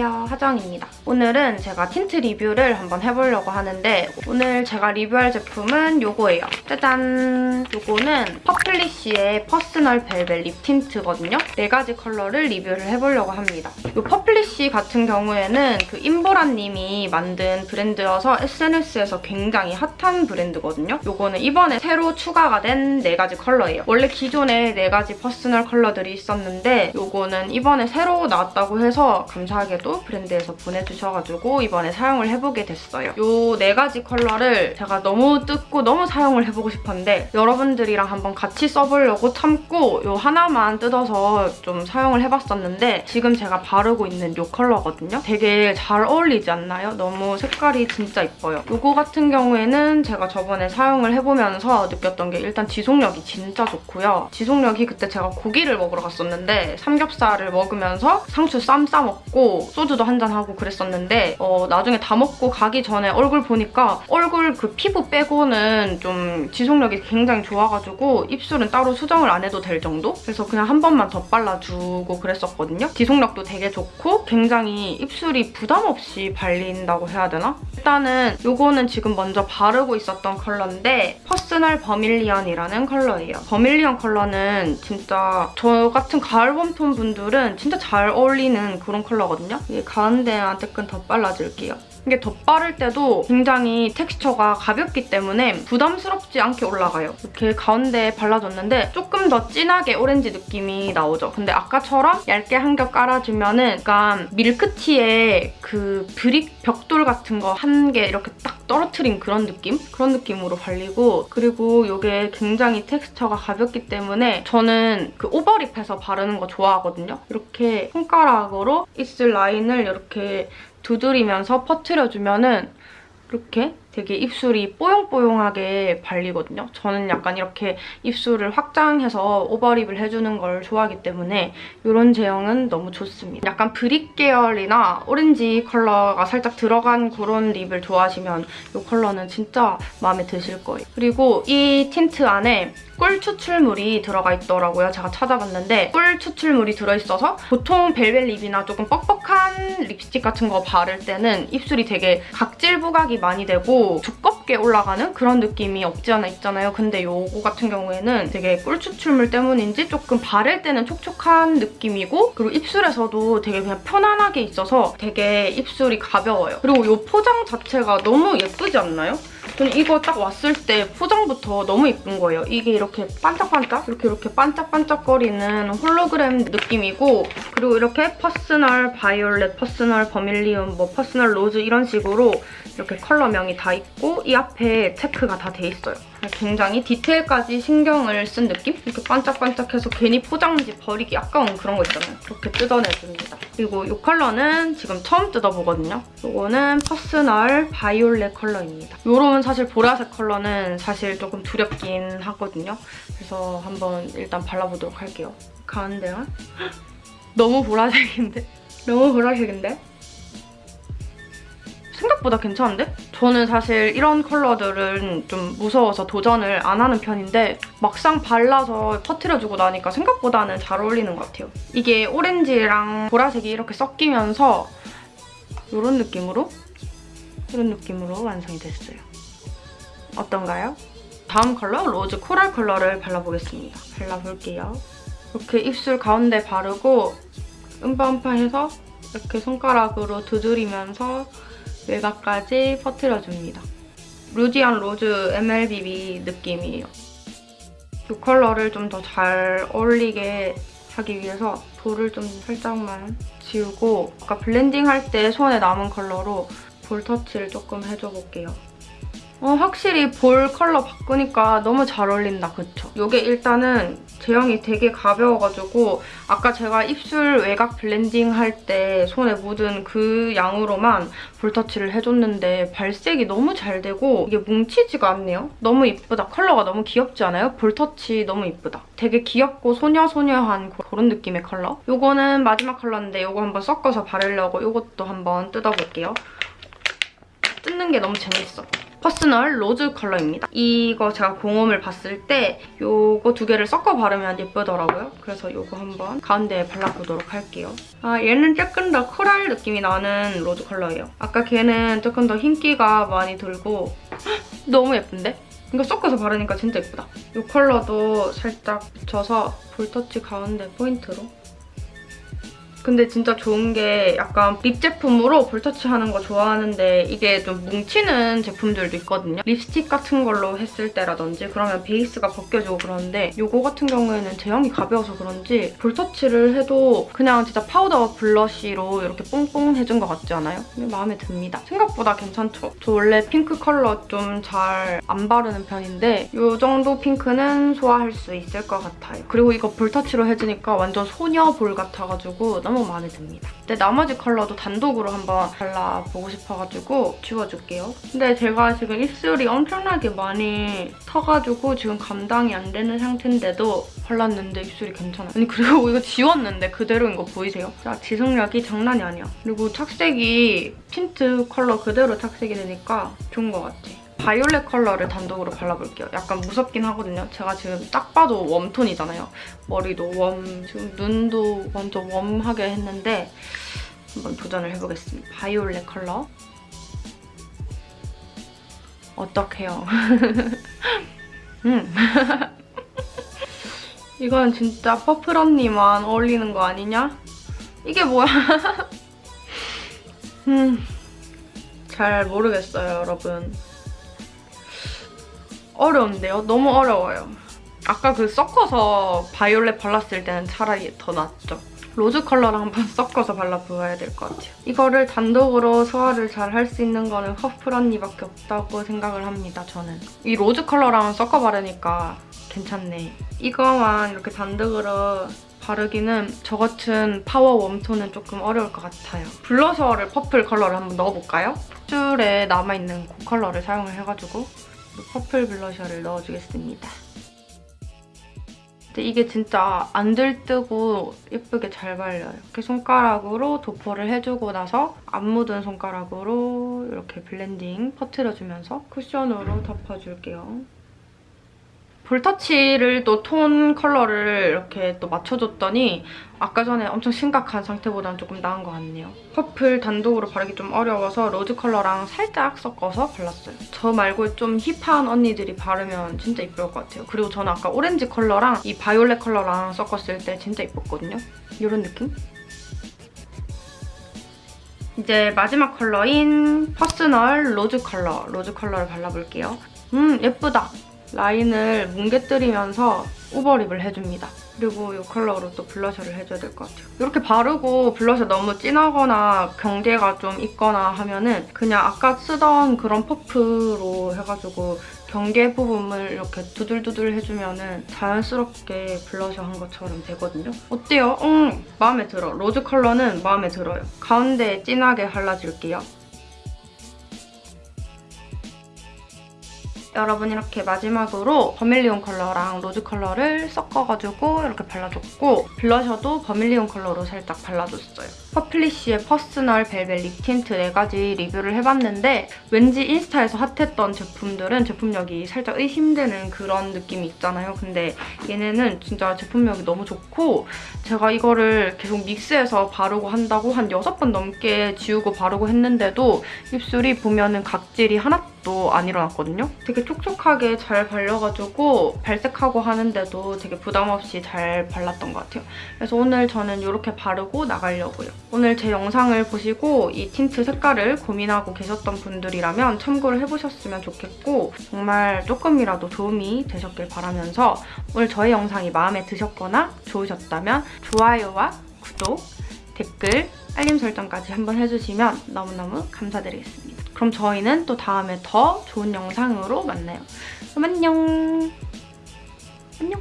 안녕하세요. 하정입니다. 오늘은 제가 틴트 리뷰를 한번 해보려고 하는데 오늘 제가 리뷰할 제품은 요거예요. 짜잔! 요거는 퍼플리쉬의 personal velvet lip tint거든요. 네 가지 컬러를 리뷰를 해보려고 합니다. 이 퍼플리쉬 같은 경우에는 그 임보라님이 만든 브랜드여서 SNS에서 굉장히 핫한 브랜드거든요. 요거는 이번에 새로 추가가 된 네 가지 컬러예요. 원래 기존에 네 가지 personal 컬러들이 있었는데 요거는 이번에 새로 나왔다고 해서 감사하게도 브랜드에서 보내주셔가지고 이번에 사용을 해보게 됐어요. 요 네 가지 컬러를 제가 너무 뜯고 너무 사용을 해보고 싶었는데 여러분들이랑 한번 같이 써보려고 참고 요 하나만 뜯어서 좀 사용을 해봤었는데 지금 제가 바르고 있는 요 컬러거든요. 되게 잘 어울리지 않나요? 너무 색깔이 진짜 이뻐요. 요거 같은 경우에는 제가 저번에 사용을 해보면서 느꼈던 게 일단 지속력이 진짜 좋고요. 지속력이 그때 제가 고기를 먹으러 갔었는데 삼겹살을 먹으면서 상추 쌈 싸먹고 소주도 한잔하고 그랬었는데 어, 나중에 다 먹고 가기 전에 얼굴 보니까 얼굴 그 피부 빼고는 좀 지속력이 굉장히 좋아가지고 입술은 따로 수정을 안 해도 될 정도? 그래서 그냥 한 번만 더 발라주고 그랬었거든요. 지속력도 되게 좋고 굉장히 입술이 부담 없이 발린다고 해야 되나? 일단은 이거는 지금 먼저 바르고 있었던 컬러인데 personal vermilion이라는 컬러예요. vermilion 컬러는 진짜 저 같은 가을 warm tone 분들은 진짜 잘 어울리는 그런 컬러거든요. 이게 가운데만 조금 더 발라줄게요. 이게 덧바를 때도 굉장히 텍스처가 가볍기 때문에 부담스럽지 않게 올라가요. 이렇게 가운데에 발라줬는데 조금 더 진하게 오렌지 느낌이 나오죠. 근데 아까처럼 얇게 한 겹 깔아주면은 약간 밀크티에 그 brick 벽돌 같은 거 한 개 이렇게 딱 떨어뜨린 그런 느낌? 그런 느낌으로 발리고 그리고 이게 굉장히 텍스처가 가볍기 때문에 저는 그 overlip해서 바르는 거 좋아하거든요. 이렇게 손가락으로 입술 라인을 이렇게 두드리면서 퍼트려주면은 이렇게 되게 입술이 뽀용뽀용하게 발리거든요. 저는 약간 이렇게 입술을 확장해서 overlip을 해주는 걸 좋아하기 때문에 이런 제형은 너무 좋습니다. 약간 brick 계열이나 오렌지 컬러가 살짝 들어간 그런 lip을 좋아하시면 이 컬러는 진짜 마음에 드실 거예요. 그리고 이 틴트 안에 꿀 추출물이 들어가 있더라고요. 제가 찾아봤는데 꿀 추출물이 들어있어서 보통 velvet lip이나 조금 뻑뻑한 립스틱 같은 거 바를 때는 입술이 되게 각질 부각이 많이 되고 두껍게 올라가는 그런 느낌이 없지 않아 있잖아요. 근데 요거 같은 경우에는 되게 꿀 추출물 때문인지 조금 바를 때는 촉촉한 느낌이고 그리고 입술에서도 되게 그냥 편안하게 있어서 되게 입술이 가벼워요. 그리고 이 포장 자체가 너무 예쁘지 않나요? 저는 이거 딱 왔을 때 포장부터 너무 예쁜 거예요. 이게 이렇게 반짝반짝 이렇게 이렇게 반짝반짝거리는 홀로그램 느낌이고 그리고 이렇게 personal violet, personal vermilion, 뭐 personal rose 이런 식으로 이렇게 컬러명이 다 있고 이 앞에 체크가 다 돼 있어요. 굉장히 디테일까지 신경을 쓴 느낌? 이렇게 반짝반짝해서 괜히 포장지 버리기 아까운 그런 거 있잖아요. 이렇게 뜯어내줍니다. 그리고 이 컬러는 지금 처음 뜯어보거든요. 이거는 personal violet 컬러입니다. 이런 사실 보라색 컬러는 사실 조금 두렵긴 하거든요. 그래서 한번 일단 발라보도록 할게요. 가운데가 너무 보라색인데? 너무 보라색인데? 생각보다 괜찮은데? 저는 사실 이런 컬러들은 좀 무서워서 도전을 안 하는 편인데 막상 발라서 퍼트려주고 나니까 생각보다는 잘 어울리는 것 같아요. 이게 오렌지랑 보라색이 이렇게 섞이면서 이런 느낌으로 이런 느낌으로 완성이 됐어요. 어떤가요? 다음 컬러 rose coral 컬러를 발라보겠습니다. 발라볼게요. 이렇게 입술 가운데 바르고 음파음파 해서 이렇게 손가락으로 두드리면서 외곽까지 퍼트려줍니다. nudy한 rose MLBB 느낌이에요. 이 컬러를 좀 더 잘 어울리게 하기 위해서 볼을 좀 살짝만 지우고 아까 블렌딩 할 때 손에 남은 컬러로 볼 터치를 조금 해줘볼게요. 어, 확실히 볼 컬러 바꾸니까 너무 잘 어울린다, 그쵸? 이게 일단은 제형이 되게 가벼워가지고 아까 제가 입술 외곽 블렌딩 할 때 손에 묻은 그 양으로만 볼터치를 해줬는데 발색이 너무 잘 되고 이게 뭉치지가 않네요. 너무 이쁘다. 컬러가 너무 귀엽지 않아요? 볼터치 너무 이쁘다. 되게 귀엽고 소녀소녀한 그런 느낌의 컬러. 이거는 마지막 컬러인데 이거 한번 섞어서 바르려고 이것도 한번 뜯어볼게요. 뜯는 게 너무 재밌어. 퍼스널 로즈 컬러입니다. 이거 제가 공홈을 봤을 때 요거 두 개를 섞어 바르면 예쁘더라고요. 그래서 요거 한번 가운데에 발라보도록 할게요. 아 얘는 조금 더 코랄 느낌이 나는 로즈 컬러예요. 아까 걔는 조금 더 흰기가 많이 들고 헉, 너무 예쁜데? 이거 섞어서 바르니까 진짜 예쁘다. 이 컬러도 살짝 묻혀서 볼터치 가운데 포인트로 근데 진짜 좋은 게 약간 립 제품으로 볼터치 하는 거 좋아하는데 이게 좀 뭉치는 제품들도 있거든요. 립스틱 같은 걸로 했을 때라든지 그러면 베이스가 벗겨지고 그러는데 이거 같은 경우에는 제형이 가벼워서 그런지 볼터치를 해도 그냥 진짜 파우더 블러쉬로 이렇게 뽕뽕 해준 것 같지 않아요? 마음에 듭니다. 생각보다 괜찮죠? 저 원래 핑크 컬러 좀 잘 안 바르는 편인데 이 정도 핑크는 소화할 수 있을 것 같아요. 그리고 이거 볼터치로 해주니까 완전 소녀 볼 같아가지고 너무 마음에 듭니다. 근데 나머지 컬러도 단독으로 한번 발라보고 싶어가지고 지워줄게요. 근데 제가 지금 입술이 엄청나게 많이 터가지고 지금 감당이 안 되는 상태인데도 발랐는데 입술이 괜찮아요. 아니 그리고 이거 지웠는데 그대로인 거 보이세요? 자, 지속력이 장난이 아니야. 그리고 착색이 틴트 컬러 그대로 착색이 되니까 좋은 것 같아. 바이올렛 컬러를 단독으로 발라볼게요. 약간 무섭긴 하거든요. 제가 지금 딱 봐도 웜톤이잖아요. 머리도 웜, 지금 눈도 완전 웜하게 했는데 한번 도전을 해보겠습니다. 바이올렛 컬러. 어떡해요. 음. 이건 진짜 퍼플 언니만 어울리는 거 아니냐? 이게 뭐야? 음, 잘 모르겠어요, 여러분. 어려운데요? 너무 어려워요. 아까 그 섞어서 바이올렛 발랐을 때는 차라리 더 낫죠. 로즈 컬러랑 한번 섞어서 발라보아야 될 것 같아요. 이거를 단독으로 소화를 잘 할 수 있는 거는 퍼플 언니밖에 없다고 생각을 합니다, 저는. 이 로즈 컬러랑 섞어 바르니까 괜찮네. 이거만 이렇게 단독으로 바르기는 저 같은 파워 웜톤은 조금 어려울 것 같아요. 블러셔를 퍼플 컬러를 한번 넣어볼까요? 줄에 남아있는 그 컬러를 사용을 해가지고 퍼플 블러셔를 넣어주겠습니다. 근데 이게 진짜 안 들뜨고 예쁘게 잘 발려요. 이렇게 손가락으로 도포를 해주고 나서 안 묻은 손가락으로 이렇게 블렌딩 퍼트려주면서 쿠션으로 덮어줄게요. 볼터치를 또 톤 컬러를 이렇게 또 맞춰줬더니 아까 전에 엄청 심각한 상태보다는 조금 나은 것 같네요. 퍼플 단독으로 바르기 좀 어려워서 로즈 컬러랑 살짝 섞어서 발랐어요. 저 말고 좀 힙한 언니들이 바르면 진짜 이쁠 것 같아요. 그리고 저는 아까 오렌지 컬러랑 이 바이올렛 컬러랑 섞었을 때 진짜 이뻤거든요. 이런 느낌? 이제 마지막 컬러인 퍼스널 로즈 컬러, 로즈 컬러를 발라볼게요. 음, 예쁘다. 라인을 뭉개뜨리면서 오버립을 해줍니다. 그리고 이 컬러로 또 블러셔를 해줘야 될 것 같아요. 이렇게 바르고 블러셔 너무 진하거나 경계가 좀 있거나 하면은 그냥 아까 쓰던 그런 퍼프로 해가지고 경계 부분을 이렇게 두들두들 해주면 자연스럽게 블러셔 한 것처럼 되거든요. 어때요? 응, 마음에 들어. 로즈 컬러는 마음에 들어요. 가운데 진하게 발라줄게요. 여러분 이렇게 마지막으로 버밀리온 컬러랑 로즈 컬러를 섞어가지고 이렇게 발라줬고 블러셔도 버밀리온 컬러로 살짝 발라줬어요. 퍼플리쉬의 퍼스널 벨벳 립 틴트 4가지 리뷰를 해봤는데 왠지 인스타에서 핫했던 제품들은 제품력이 살짝 의심되는 그런 느낌이 있잖아요. 근데 얘네는 진짜 제품력이 너무 좋고 제가 이거를 계속 믹스해서 바르고 한다고 한 6번 넘게 지우고 바르고 했는데도 입술이 보면은 각질이 하나 도 안 일어났거든요. 되게 촉촉하게 잘 발려가지고 발색하고 하는데도 되게 부담 없이 잘 발랐던 것 같아요. 그래서 오늘 저는 이렇게 바르고 나가려고요. 오늘 제 영상을 보시고 이 틴트 색깔을 고민하고 계셨던 분들이라면 참고를 해보셨으면 좋겠고 정말 조금이라도 도움이 되셨길 바라면서 오늘 저의 영상이 마음에 드셨거나 좋으셨다면 좋아요와 구독, 댓글, 알림 설정까지 한번 해주시면 너무너무 감사드리겠습니다. 그럼 저희는 또 다음에 더 좋은 영상으로 만나요. 그럼 안녕! 안녕!